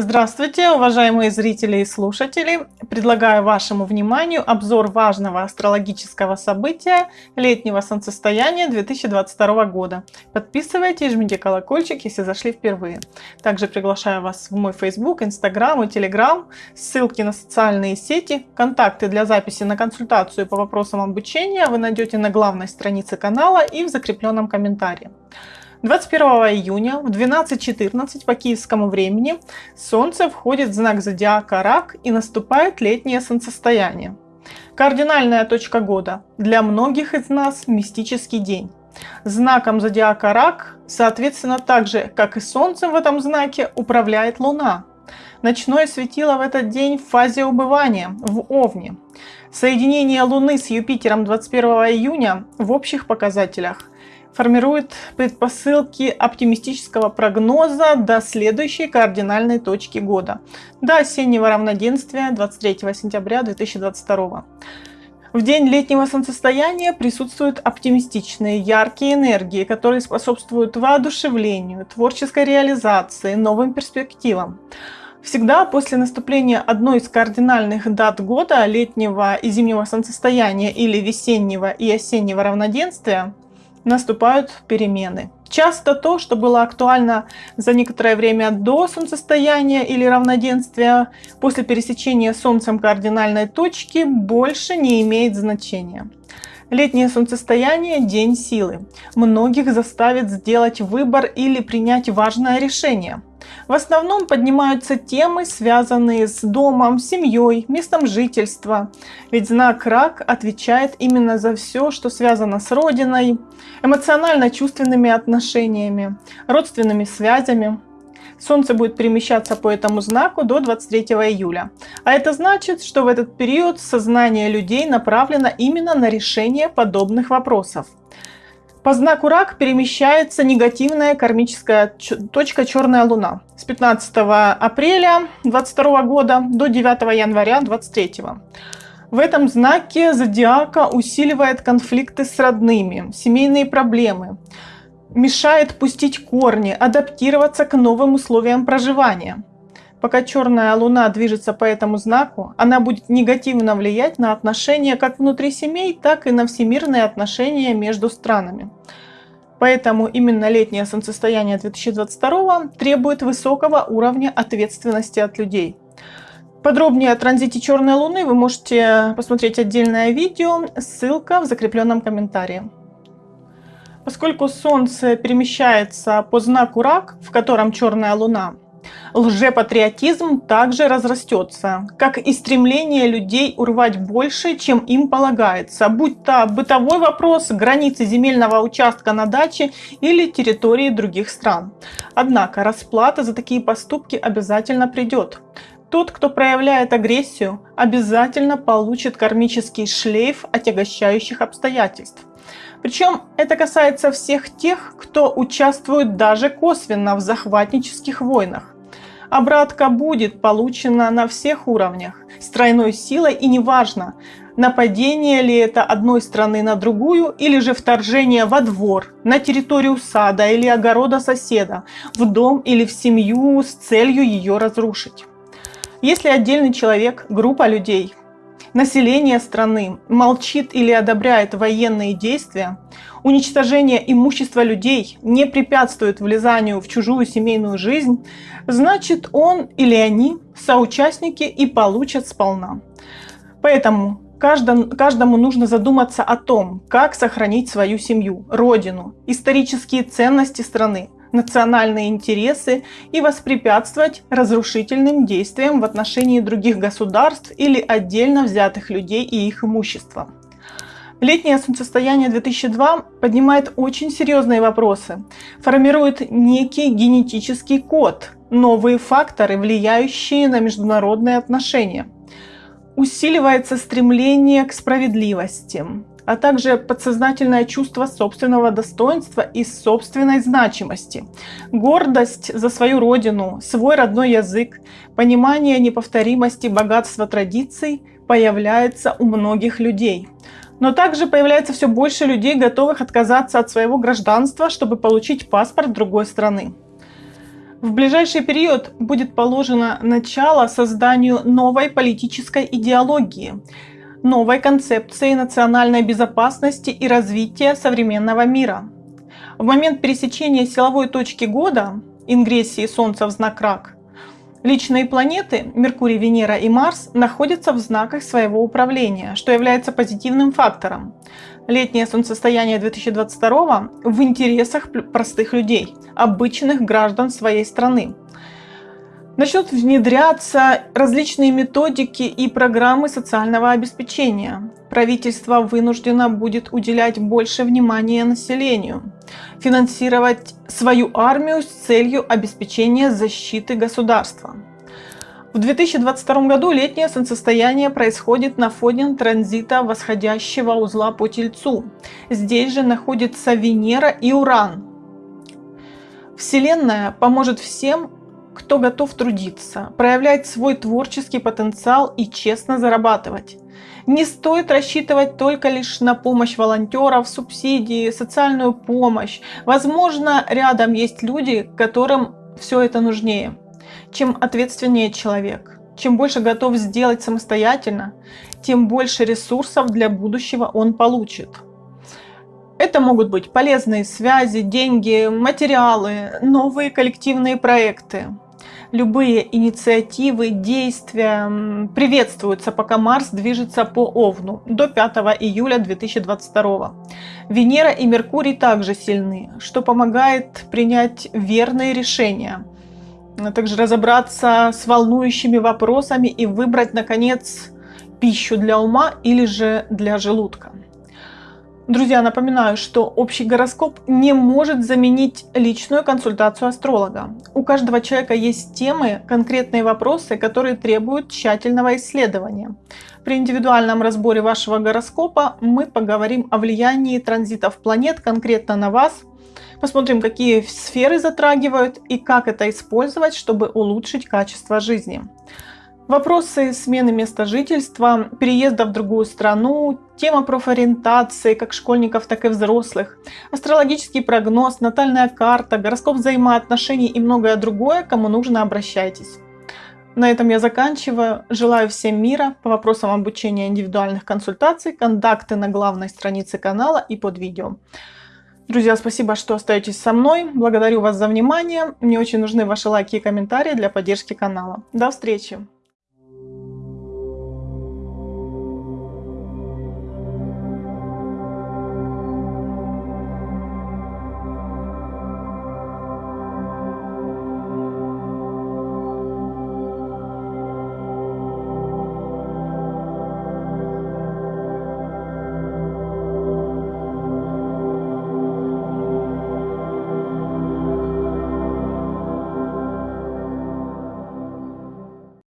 Здравствуйте, уважаемые зрители и слушатели! Предлагаю вашему вниманию обзор важного астрологического события летнего солнцестояния 2022 года. Подписывайтесь, жмите колокольчик, если зашли впервые. Также приглашаю вас в мой Facebook, Instagram и Telegram, ссылки на социальные сети, контакты для записи на консультацию по вопросам обучения вы найдете на главной странице канала и в закрепленном комментарии. 21 июня в 12.14 по киевскому времени Солнце входит в знак зодиака Рак и наступает летнее солнцестояние. Кардинальная точка года. Для многих из нас мистический день. Знаком зодиака Рак, соответственно, так же, как и Солнцем в этом знаке, управляет Луна. Ночное светило в этот день в фазе убывания, в Овне. Соединение Луны с Юпитером 21 июня в общих показателях – формирует предпосылки оптимистического прогноза до следующей кардинальной точки года, до осеннего равноденствия 23 сентября 2022 в день летнего солнцестояния присутствуют оптимистичные, яркие энергии, которые способствуют воодушевлению, творческой реализации, новым перспективам. Всегда после наступления одной из кардинальных дат года, летнего и зимнего солнцестояния или весеннего и осеннего равноденствия, наступают перемены. Часто то, что было актуально за некоторое время до солнцестояния или равноденствия, после пересечения Солнцем кардинальной точки, больше не имеет значения. Летнее солнцестояние – день силы. Многих заставит сделать выбор или принять важное решение. В основном поднимаются темы, связанные с домом, семьей, местом жительства. Ведь знак рак отвечает именно за все, что связано с родиной, эмоционально-чувственными отношениями, родственными связями. Солнце будет перемещаться по этому знаку до 23 июля. А это значит, что в этот период сознание людей направлено именно на решение подобных вопросов. По знаку Рак перемещается негативная кармическая точка Черная Луна с 15 апреля 2022 года до 9 января 2023. В этом знаке зодиака усиливает конфликты с родными, семейные проблемы, мешает пустить корни, адаптироваться к новым условиям проживания. Пока черная луна движется по этому знаку, она будет негативно влиять на отношения как внутри семей, так и на всемирные отношения между странами. Поэтому именно летнее солнцестояние 2022 требует высокого уровня ответственности от людей. Подробнее о транзите черной луны вы можете посмотреть отдельное видео, ссылка в закрепленном комментарии. Поскольку Солнце перемещается по знаку Рак, в котором черная луна, лжепатриотизм также разрастется, как и стремление людей урвать больше, чем им полагается, будь то бытовой вопрос, границы земельного участка на даче или территории других стран. Однако расплата за такие поступки обязательно придет. Тот, кто проявляет агрессию, обязательно получит кармический шлейф отягощающих обстоятельств. Причем это касается всех тех, кто участвует даже косвенно в захватнических войнах. Обратка будет получена на всех уровнях, с тройной силой и неважно, нападение ли это одной страны на другую или же вторжение во двор, на территорию сада или огорода соседа, в дом или в семью с целью ее разрушить. Если отдельный человек, группа людей население страны молчит или одобряет военные действия, уничтожение имущества людей не препятствует влезанию в чужую семейную жизнь, значит он или они соучастники и получат сполна. Поэтому каждому нужно задуматься о том, как сохранить свою семью, родину, исторические ценности страны, национальные интересы и воспрепятствовать разрушительным действиям в отношении других государств или отдельно взятых людей и их имущества. Летнее солнцестояние 2002 поднимает очень серьезные вопросы, формирует некий генетический код, новые факторы, влияющие на международные отношения. Усиливается стремление к справедливости, а также подсознательное чувство собственного достоинства и собственной значимости, гордость за свою родину, свой родной язык, понимание неповторимости богатства традиций появляется у многих людей. Но также появляется все больше людей, готовых отказаться от своего гражданства, чтобы получить паспорт другой страны. В ближайший период будет положено начало созданию новой политической идеологии, новой концепции национальной безопасности и развития современного мира. В момент пересечения силовой точки года, ингрессии Солнца в знак Рак, личные планеты Меркурий, Венера и Марс находятся в знаках своего управления, что является позитивным фактором летнее солнцестояние 2022 в интересах простых людей, обычных граждан своей страны. Начнут внедряться различные методики и программы социального обеспечения. Правительство вынуждено будет уделять больше внимания населению, финансировать свою армию с целью обеспечения защиты государства. В 2022 году летнее солнцестояние происходит на фоне транзита восходящего узла по Тельцу. Здесь же находится Венера и Уран. Вселенная поможет всем, кто готов трудиться, проявлять свой творческий потенциал и честно зарабатывать. Не стоит рассчитывать только лишь на помощь волонтеров, субсидии, социальную помощь. Возможно, рядом есть люди, которым все это нужнее. Чем ответственнее человек, чем больше готов сделать самостоятельно, тем больше ресурсов для будущего он получит. Это могут быть полезные связи, деньги, материалы, новые коллективные проекты. Любые инициативы, действия приветствуются, пока Марс движется по Овну до 5 июля 2022. Венера и Меркурий также сильны, что помогает принять верные решения – а также разобраться с волнующими вопросами и выбрать, наконец, пищу для ума или же для желудка. Друзья, напоминаю, что общий гороскоп не может заменить личную консультацию астролога. У каждого человека есть темы, конкретные вопросы, которые требуют тщательного исследования. При индивидуальном разборе вашего гороскопа мы поговорим о влиянии транзитов планет конкретно на вас – Посмотрим, какие сферы затрагивают и как это использовать, чтобы улучшить качество жизни. Вопросы смены места жительства, переезда в другую страну, тема профориентации как школьников, так и взрослых, астрологический прогноз, натальная карта, гороскоп взаимоотношений и многое другое, кому нужно обращайтесь. На этом я заканчиваю. Желаю всем мира. По вопросам обучения индивидуальных консультаций, контакты на главной странице канала и под видео. Друзья, спасибо, что остаетесь со мной. Благодарю вас за внимание. Мне очень нужны ваши лайки и комментарии для поддержки канала. До встречи!